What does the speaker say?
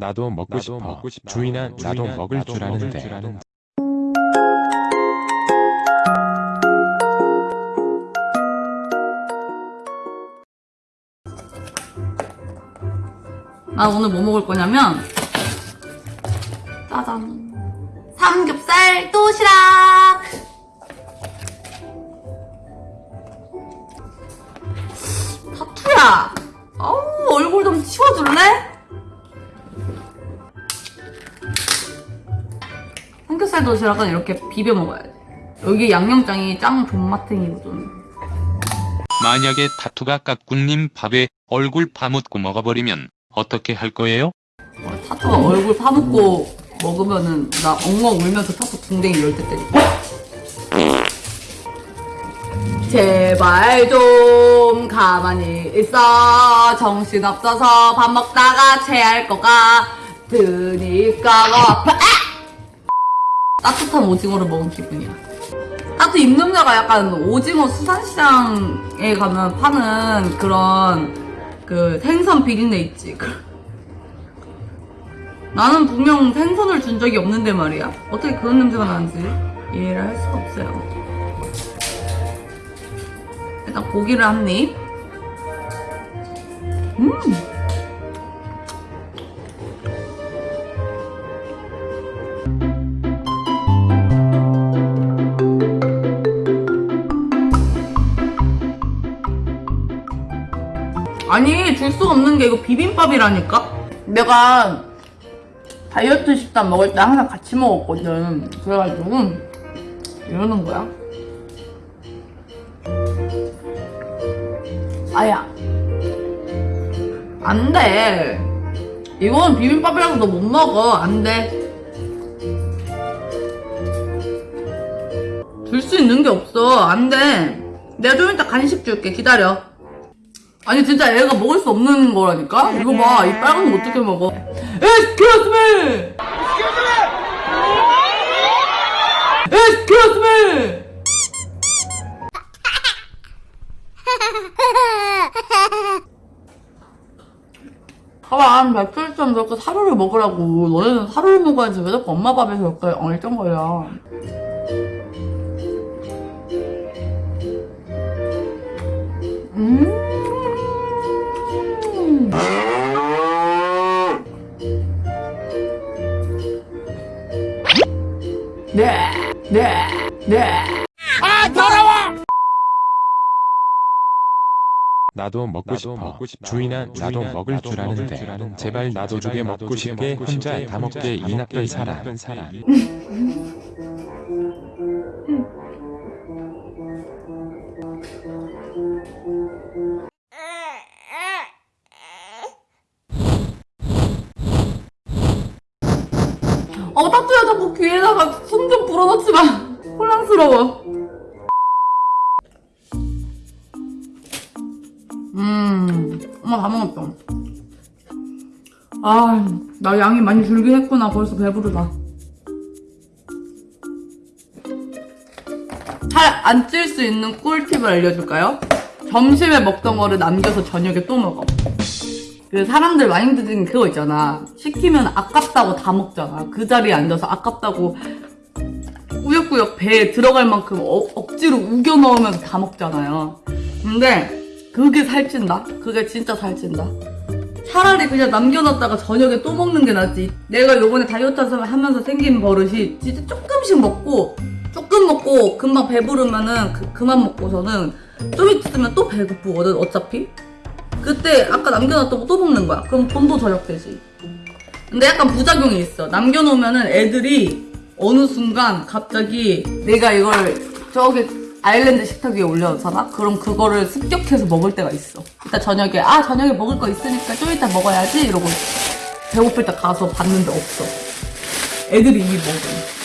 나도 먹고 나도 싶어. 먹고. 주인아, 나도 주인아, 먹을 나도 줄 먹을 아는데. 줄 아는데. 나 오늘 뭐 먹을 거냐면 짜잔 삼겹살 도시락 타투야 어우 얼굴 좀 치워줄래? 삼겹살 도시락은 이렇게 비벼 먹어야 돼. 여기 양념장이 짱 존맛탱이거든 만약에 타투가 깍꿍님 밥에 얼굴 파묻고 먹어버리면 어떻게 할 거예요? 어, 타투가 얼굴 파묻고 먹으면은 나 엉엉 울면서 타투 궁뎅이 열때 때릴게. 제발 좀 가만히 있어. 정신 없어서 밥 먹다가 체할 것 같으니까 아파 따뜻한 오징어를 먹은 기분이야 따뜻 입냄새가 약간 오징어 수산시장에 가면 파는 그런 그 생선 비린내 있지 나는 분명 생선을 준 적이 없는데 말이야. 어떻게 그런 냄새가 나는지 이해를 할 수가 없어요. 일단 고기를 한 입. 음! 아니, 줄 수가 없는 게 이거 비빔밥이라니까? 내가 다이어트 식단 먹을 때 항상 같이 먹었거든. 그래가지고 이러는 거야. 아야. 안 돼. 이건 비빔밥이라서 너 못 먹어. 안 돼. 줄 수 있는 게 없어. 안 돼. 내가 좀 이따 간식 줄게. 기다려. 아니 진짜 애가 먹을 수 없는 거라니까? 이거 봐. 이 빨간 거 어떻게 먹어? Excuse me! Excuse me! 봐봐, 며칠쯤 저렇게 사료를 먹으라고. 너네는 사료를 먹어야지. 왜 자꾸 엄마 밥에서 이렇게 얼쩡거려. 음. 네, 네, 네. 나도 먹고 나도 싶어. 먹고 싶어. 주인아, 나도 주인아, 먹을 나도 줄 먹을 아는데. 줄 아는데. 제발 나도 제발 주게 나도 먹고 주게 싶게 먹고 혼자 싶게 다 먹게 혼자 이다 먹게. 이 나쁜 사람. 어, 따뚜야 자꾸 귀에다가 숨 좀 불어넣지 마. 혼란스러워. 음, 엄마 다 먹었다. 아, 나 양이 많이 줄긴 했구나. 벌써 배부르다. 살 안 찔 수 있는 꿀팁을 알려줄까요? 점심에 먹던 거를 남겨서 저녁에 또 먹어. 그 사람들 마인드는 그거 있잖아. 시키면 아깝다고 다 먹잖아. 그 자리에 앉아서 아깝다고 꾸역꾸역 배에 들어갈 만큼 어- 억지로 우겨 넣으면서 다 먹잖아요. 근데 그게 살찐다? 그게 진짜 살찐다. 차라리 그냥 남겨놨다가 저녁에 또 먹는 게 낫지. 내가 요번에 다이어트 하면서 생긴 버릇이 진짜 조금씩 먹고 조금 먹고 금방 배부르면은 그, 그만 먹고서는 좀 있으면 또 배고프거든 어차피. 그때 아까 남겨놨던 거 또 먹는 거야. 그럼 돈도 절약되지. 근데 약간 부작용이 있어. 남겨놓으면은 애들이 어느 순간 갑자기 내가 이걸 저기 아일랜드 식탁 위에 올려놓잖아? 그럼 그거를 습격해서 먹을 때가 있어. 이따 저녁에, 아, 저녁에 먹을 거 있으니까 좀 이따 먹어야지? 이러고 배고플 때 가서 봤는데 없어. 애들이 이미 먹어.